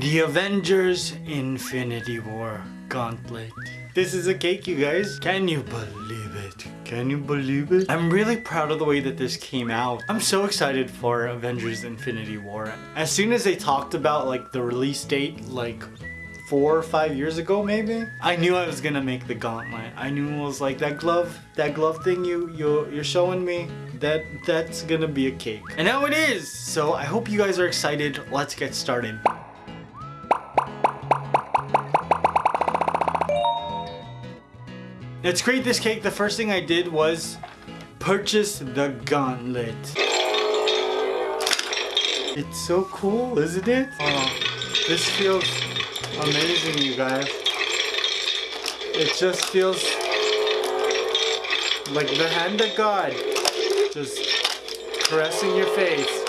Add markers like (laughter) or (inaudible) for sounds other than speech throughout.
The Avengers Infinity War Gauntlet. This is a cake, you guys. Can you believe it? Can you believe it? I'm really proud of the way that this came out. I'm so excited for Avengers Infinity War. As soon as they talked about like the release date, like four or five years ago maybe i knew i was gonna make the gauntlet i knew it was like that glove that glove thing you you you're showing me that that's gonna be a cake and now it is so i hope you guys are excited let's get started Let's create this cake. The first thing I did was purchase the gauntlet. It's so cool, isn't it? Oh, this feels amazing, you guys. It just feels like the hand of God just caressing your face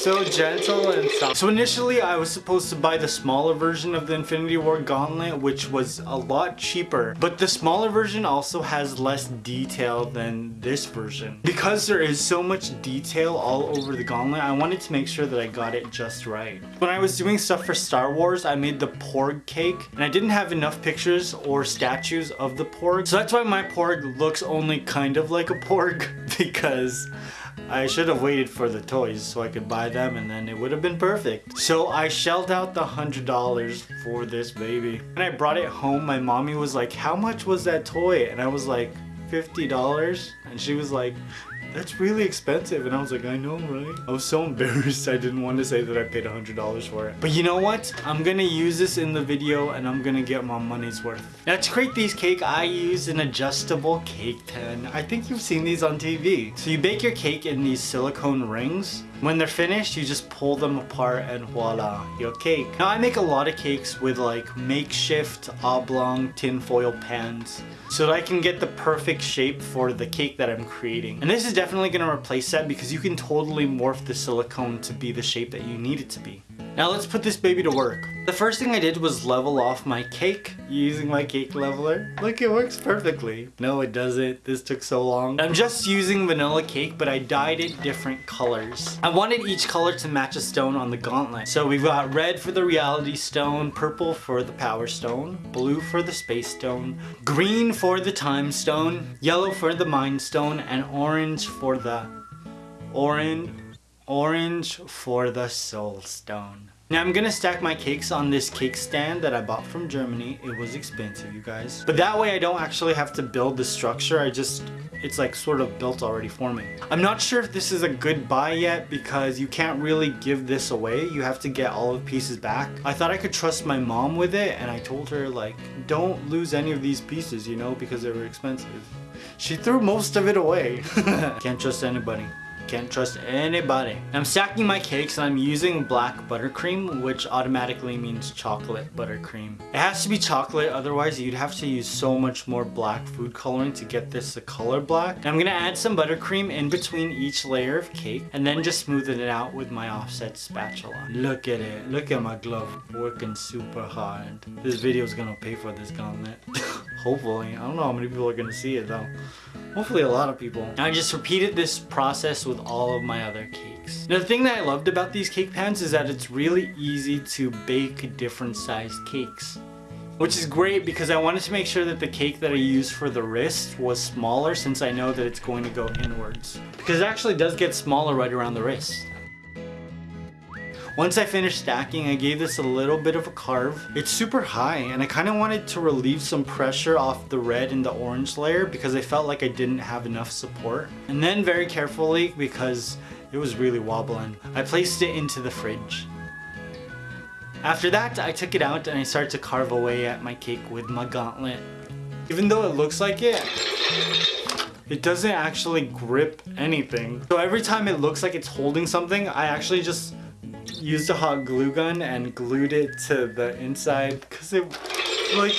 so gentle and soft. So initially I was supposed to buy the smaller version of the Infinity War Gauntlet which was a lot cheaper. But the smaller version also has less detail than this version. Because there is so much detail all over the Gauntlet, I wanted to make sure that I got it just right. When I was doing stuff for Star Wars, I made the Porg cake and I didn't have enough pictures or statues of the Porg. So that's why my Porg looks only kind of like a Porg (laughs) because I should have waited for the toys so I could buy them and then it would have been perfect. So I shelled out the $100 for this baby. When I brought it home, my mommy was like, how much was that toy? And I was like, $50? And she was like, that's really expensive. And I was like, I know, right? I was so (laughs) embarrassed. I didn't want to say that I paid $100 for it. But you know what? I'm gonna use this in the video and I'm gonna get my money's worth. Now to create these cake, I use an adjustable cake tin. I think you've seen these on TV. So you bake your cake in these silicone rings. When they're finished, you just pull them apart and voila, your cake. Now I make a lot of cakes with like makeshift oblong tinfoil pans so that I can get the perfect shape for the cake that I'm creating. And this is definitely going to replace that because you can totally morph the silicone to be the shape that you need it to be. Now let's put this baby to work. The first thing I did was level off my cake using my cake leveler. Look, it works perfectly. No, it doesn't. This took so long. I'm just using vanilla cake, but I dyed it different colors. I wanted each color to match a stone on the gauntlet. So we've got red for the reality stone, purple for the power stone, blue for the space stone, green for the time stone, yellow for the mind stone, and orange for the orange orange for the soul stone. Now I'm gonna stack my cakes on this cake stand that I bought from Germany. It was expensive, you guys. But that way I don't actually have to build the structure. I just, it's like sort of built already for me. I'm not sure if this is a good buy yet because you can't really give this away. You have to get all of the pieces back. I thought I could trust my mom with it and I told her like, don't lose any of these pieces, you know, because they were expensive. She threw most of it away. (laughs) can't trust anybody. Can't trust anybody. I'm stacking my cakes and I'm using black buttercream, which automatically means chocolate buttercream. It has to be chocolate, otherwise you'd have to use so much more black food coloring to get this the color black. And I'm gonna add some buttercream in between each layer of cake and then just smooth it out with my offset spatula. Look at it. Look at my glove working super hard. This video is gonna pay for this gauntlet. (laughs) Hopefully. I don't know how many people are gonna see it though. Hopefully a lot of people. I just repeated this process with all of my other cakes. Now the thing that I loved about these cake pans is that it's really easy to bake different sized cakes. Which is great because I wanted to make sure that the cake that I used for the wrist was smaller since I know that it's going to go inwards. Because it actually does get smaller right around the wrist. Once I finished stacking, I gave this a little bit of a carve. It's super high and I kind of wanted to relieve some pressure off the red and the orange layer because I felt like I didn't have enough support. And then very carefully, because it was really wobbling, I placed it into the fridge. After that, I took it out and I started to carve away at my cake with my gauntlet. Even though it looks like it, it doesn't actually grip anything. So every time it looks like it's holding something, I actually just used a hot glue gun and glued it to the inside because it like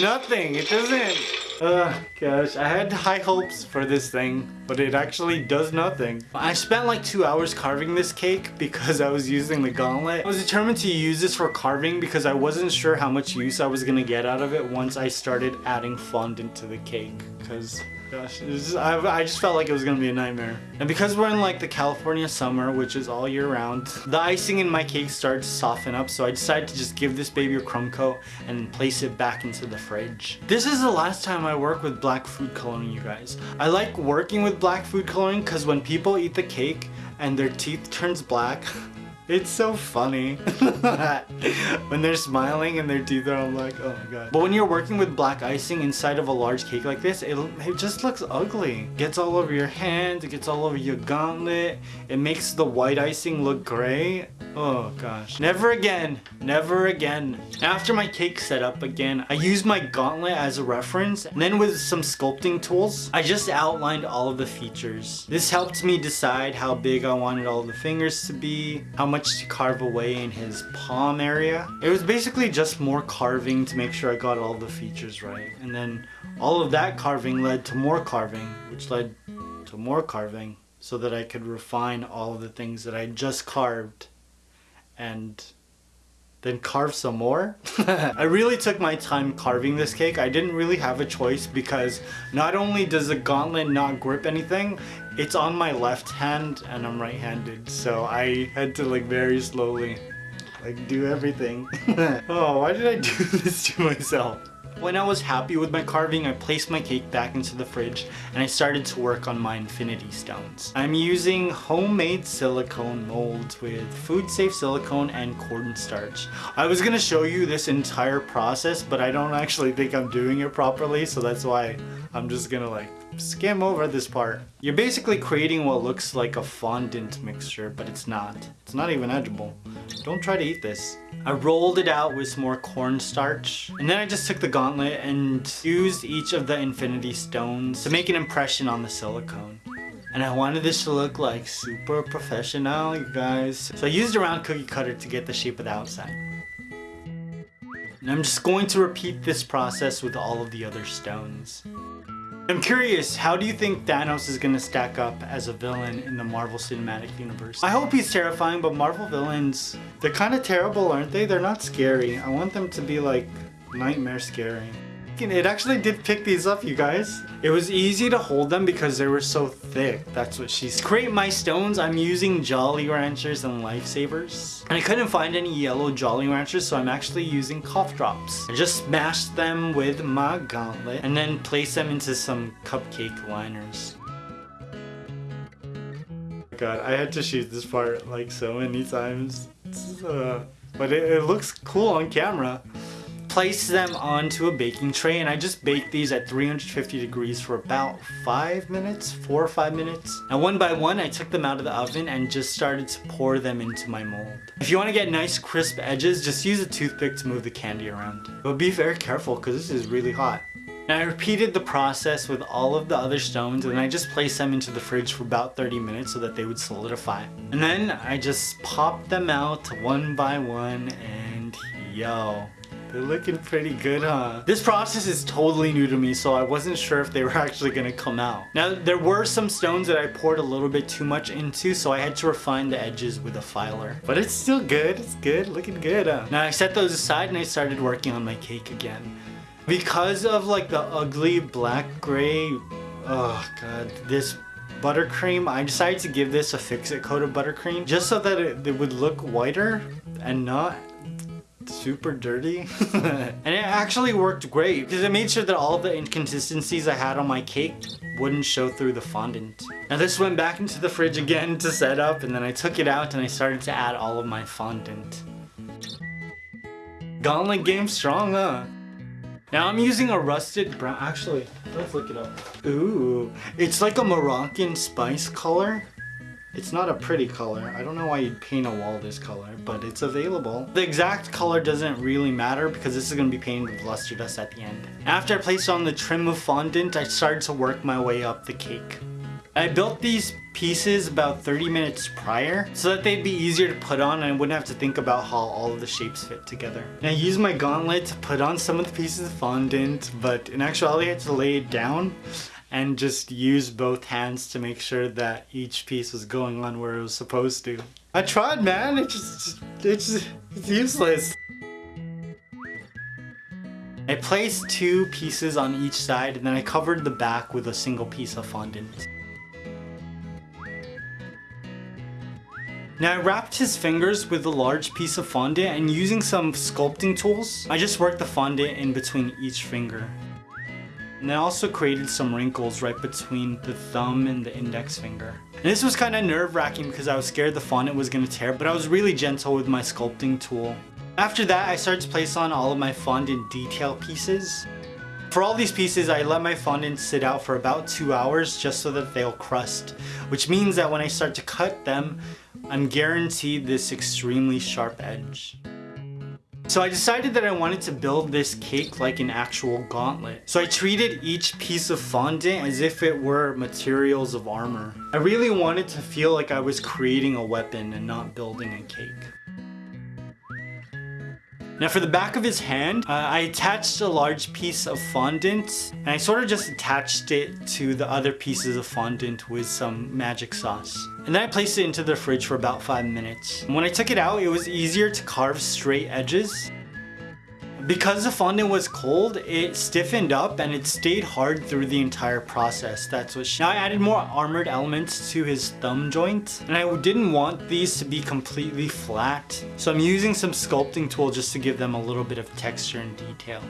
nothing it doesn't Oh gosh, I had high hopes for this thing, but it actually does nothing. I spent like two hours carving this cake because I was using the gauntlet. I was determined to use this for carving because I wasn't sure how much use I was gonna get out of it once I started adding fondant to the cake because gosh. Just, I, I just felt like it was gonna be a nightmare. And because we're in like the California summer, which is all year round, the icing in my cake started to soften up, so I decided to just give this baby a crumb coat and place it back into the fridge. This is the last time I work with black food coloring, you guys. I like working with black food coloring because when people eat the cake and their teeth turns black, (laughs) It's so funny. (laughs) when they're smiling and their teeth are all like, oh my god. But when you're working with black icing inside of a large cake like this, it, it just looks ugly. Gets all over your hand, it gets all over your gauntlet. It makes the white icing look gray. Oh gosh. Never again. Never again. After my cake set up again, I used my gauntlet as a reference. And then with some sculpting tools, I just outlined all of the features. This helped me decide how big I wanted all the fingers to be, how much to carve away in his palm area. It was basically just more carving to make sure I got all the features right. And then all of that carving led to more carving, which led to more carving so that I could refine all of the things that I just carved and then carve some more. (laughs) I really took my time carving this cake. I didn't really have a choice because not only does the gauntlet not grip anything, it's on my left hand and I'm right-handed. So I had to like very slowly like do everything. (laughs) oh, why did I do (laughs) this to myself? When I was happy with my carving, I placed my cake back into the fridge and I started to work on my infinity stones. I'm using homemade silicone molds with food safe silicone and cornstarch. I was gonna show you this entire process, but I don't actually think I'm doing it properly, so that's why I'm just gonna like skim over this part. You're basically creating what looks like a fondant mixture, but it's not. It's not even edible. Don't try to eat this. I rolled it out with some more cornstarch, and then I just took the gauntlet and used each of the infinity stones to make an impression on the silicone. And I wanted this to look like super professional, you guys. So I used a round cookie cutter to get the shape of the outside. And I'm just going to repeat this process with all of the other stones. I'm curious, how do you think Thanos is gonna stack up as a villain in the Marvel Cinematic Universe? I hope he's terrifying, but Marvel villains, they're kind of terrible, aren't they? They're not scary. I want them to be like nightmare scary. It actually did pick these up, you guys. It was easy to hold them because they were so thick. That's what she's... Create my stones, I'm using Jolly Ranchers and Lifesavers. And I couldn't find any yellow Jolly Ranchers, so I'm actually using cough drops. I just smashed them with my gauntlet and then place them into some cupcake liners. God, I had to shoot this part like so many times. Uh, but it, it looks cool on camera place them onto a baking tray and I just bake these at 350 degrees for about 5 minutes, 4 or 5 minutes. And one by one I took them out of the oven and just started to pour them into my mold. If you want to get nice crisp edges, just use a toothpick to move the candy around. But be very careful because this is really hot. And I repeated the process with all of the other stones and I just placed them into the fridge for about 30 minutes so that they would solidify. And then I just popped them out one by one and yo, they're looking pretty good, huh? This process is totally new to me, so I wasn't sure if they were actually gonna come out. Now, there were some stones that I poured a little bit too much into, so I had to refine the edges with a filer. But it's still good, it's good, looking good, huh? Now, I set those aside and I started working on my cake again. Because of like the ugly black gray, oh god, this buttercream, I decided to give this a fix-it coat of buttercream just so that it, it would look whiter and not super dirty. (laughs) and it actually worked great because it made sure that all the inconsistencies I had on my cake wouldn't show through the fondant. Now this went back into the fridge again to set up and then I took it out and I started to add all of my fondant. Gauntlet game strong, huh? Now I'm using a rusted brown, actually, let's look it up. Ooh, it's like a Moroccan spice color. It's not a pretty color. I don't know why you'd paint a wall this color, but it's available. The exact color doesn't really matter because this is going to be painted with luster dust at the end. After I placed on the trim of fondant, I started to work my way up the cake. I built these pieces about 30 minutes prior so that they'd be easier to put on and I wouldn't have to think about how all of the shapes fit together. And I used my gauntlet to put on some of the pieces of fondant, but in actuality I had to lay it down and just use both hands to make sure that each piece was going on where it was supposed to. I tried, man. It just, it's, it's useless. I placed two pieces on each side and then I covered the back with a single piece of fondant. Now I wrapped his fingers with a large piece of fondant and using some sculpting tools, I just worked the fondant in between each finger. And I also created some wrinkles right between the thumb and the index finger. And this was kind of nerve wracking because I was scared the fondant was going to tear, but I was really gentle with my sculpting tool. After that, I started to place on all of my fondant detail pieces. For all these pieces, I let my fondant sit out for about two hours just so that they'll crust, which means that when I start to cut them, I'm guaranteed this extremely sharp edge. So I decided that I wanted to build this cake like an actual gauntlet. So I treated each piece of fondant as if it were materials of armor. I really wanted to feel like I was creating a weapon and not building a cake. Now for the back of his hand, uh, I attached a large piece of fondant and I sort of just attached it to the other pieces of fondant with some magic sauce. And then I placed it into the fridge for about 5 minutes. And when I took it out, it was easier to carve straight edges because the fondant was cold, it stiffened up and it stayed hard through the entire process. That's what she... Now I added more armored elements to his thumb joint and I didn't want these to be completely flat. So I'm using some sculpting tool just to give them a little bit of texture and detail.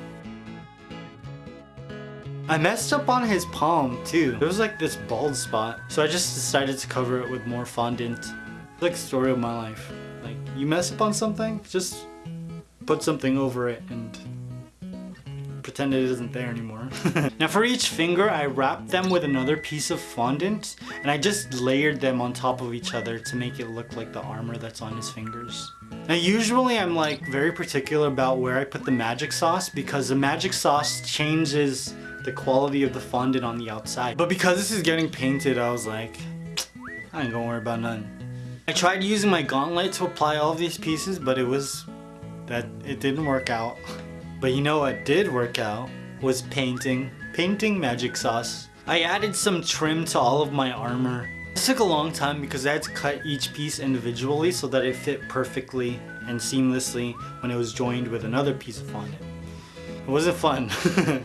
I messed up on his palm too. There was like this bald spot. So I just decided to cover it with more fondant. It's like story of my life. Like you mess up on something, just put something over it and pretend it isn't there anymore. (laughs) now for each finger, I wrapped them with another piece of fondant and I just layered them on top of each other to make it look like the armor that's on his fingers. Now usually I'm like very particular about where I put the magic sauce because the magic sauce changes the quality of the fondant on the outside. But because this is getting painted, I was like, I ain't gonna worry about none. I tried using my gauntlet to apply all of these pieces, but it was that it didn't work out. But you know what did work out was painting. Painting magic sauce. I added some trim to all of my armor. This took a long time because I had to cut each piece individually so that it fit perfectly and seamlessly when it was joined with another piece of fondant. It wasn't fun. (laughs)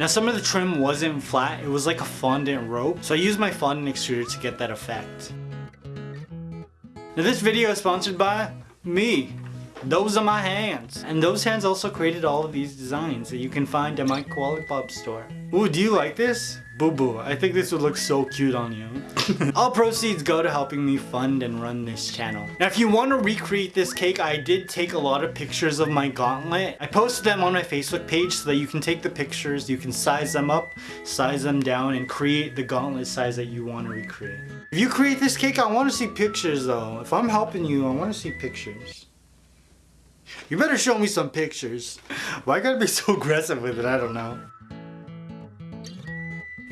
Now some of the trim wasn't flat, it was like a fondant rope, so I used my fondant extruder to get that effect. Now this video is sponsored by me. Those are my hands. And those hands also created all of these designs that you can find at my Koala Pop store. Ooh, do you like this? Boo Boo, I think this would look so cute on you. (laughs) All proceeds go to helping me fund and run this channel. Now if you want to recreate this cake, I did take a lot of pictures of my gauntlet. I posted them on my Facebook page so that you can take the pictures, you can size them up, size them down, and create the gauntlet size that you want to recreate. If you create this cake, I want to see pictures though. If I'm helping you, I want to see pictures. You better show me some pictures. Why gotta be so aggressive with it? I don't know.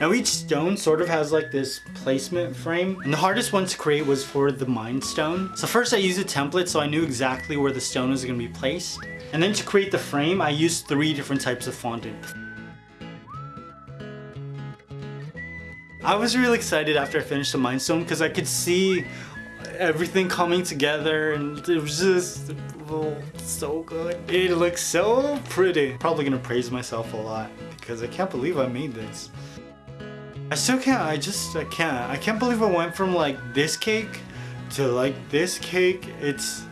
Now each stone sort of has like this placement frame and the hardest one to create was for the mind stone. So first I used a template so I knew exactly where the stone was going to be placed. And then to create the frame I used three different types of fondant. I was really excited after I finished the mind stone because I could see everything coming together and it was just so good. It looks so pretty. Probably gonna praise myself a lot because I can't believe I made this. I still can't, I just, I can't. I can't believe I went from like this cake to like this cake. It's,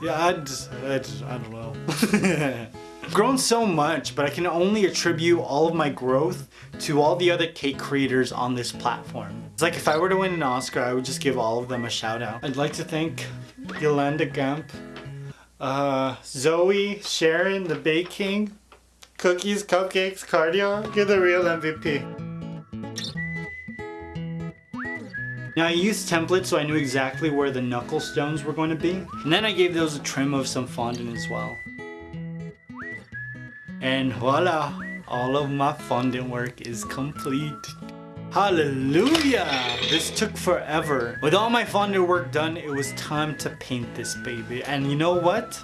yeah, I just, I, just, I don't know. (laughs) grown so much, but I can only attribute all of my growth to all the other cake creators on this platform. It's like if I were to win an Oscar, I would just give all of them a shout out. I'd like to thank Yolanda Gampp, uh, Zoe, Sharon, the Bake King, Cookies, Cupcakes, Cardio, you're the real MVP. Now I used templates so I knew exactly where the knuckle stones were going to be. And then I gave those a trim of some fondant as well. And voila! All of my fondant work is complete. Hallelujah! This took forever. With all my fondant work done, it was time to paint this baby. And you know what?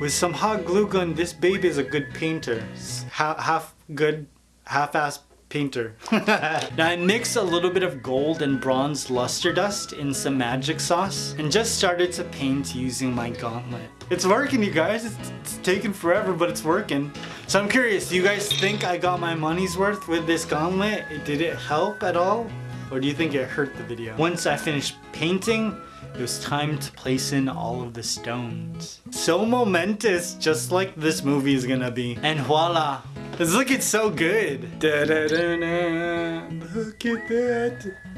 With some hot glue gun, this baby is a good painter. Half, half good, half-ass painter. (laughs) now I mixed a little bit of gold and bronze luster dust in some magic sauce and just started to paint using my gauntlet. It's working you guys, it's, it's taking forever but it's working. So I'm curious, do you guys think I got my money's worth with this gauntlet? Did it help at all? Or do you think it hurt the video? Once I finished painting, it was time to place in all of the stones. So momentous, just like this movie is gonna be. And voila, it's looking so good. Da -da -da Look at that.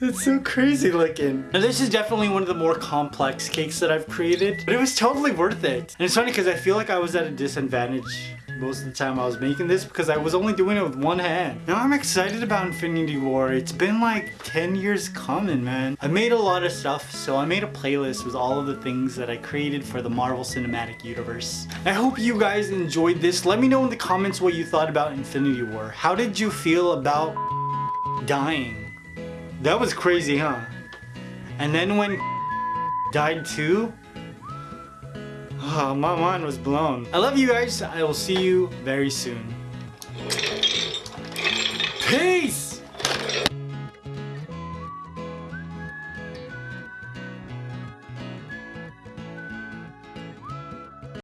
It's so crazy looking. Now this is definitely one of the more complex cakes that I've created, but it was totally worth it. And it's funny because I feel like I was at a disadvantage most of the time I was making this because I was only doing it with one hand. Now I'm excited about Infinity War. It's been like 10 years coming, man. I made a lot of stuff, so I made a playlist with all of the things that I created for the Marvel Cinematic Universe. I hope you guys enjoyed this. Let me know in the comments what you thought about Infinity War. How did you feel about dying? That was crazy, huh? And then when (laughs) died too, oh, my mind was blown. I love you guys. I will see you very soon. Peace!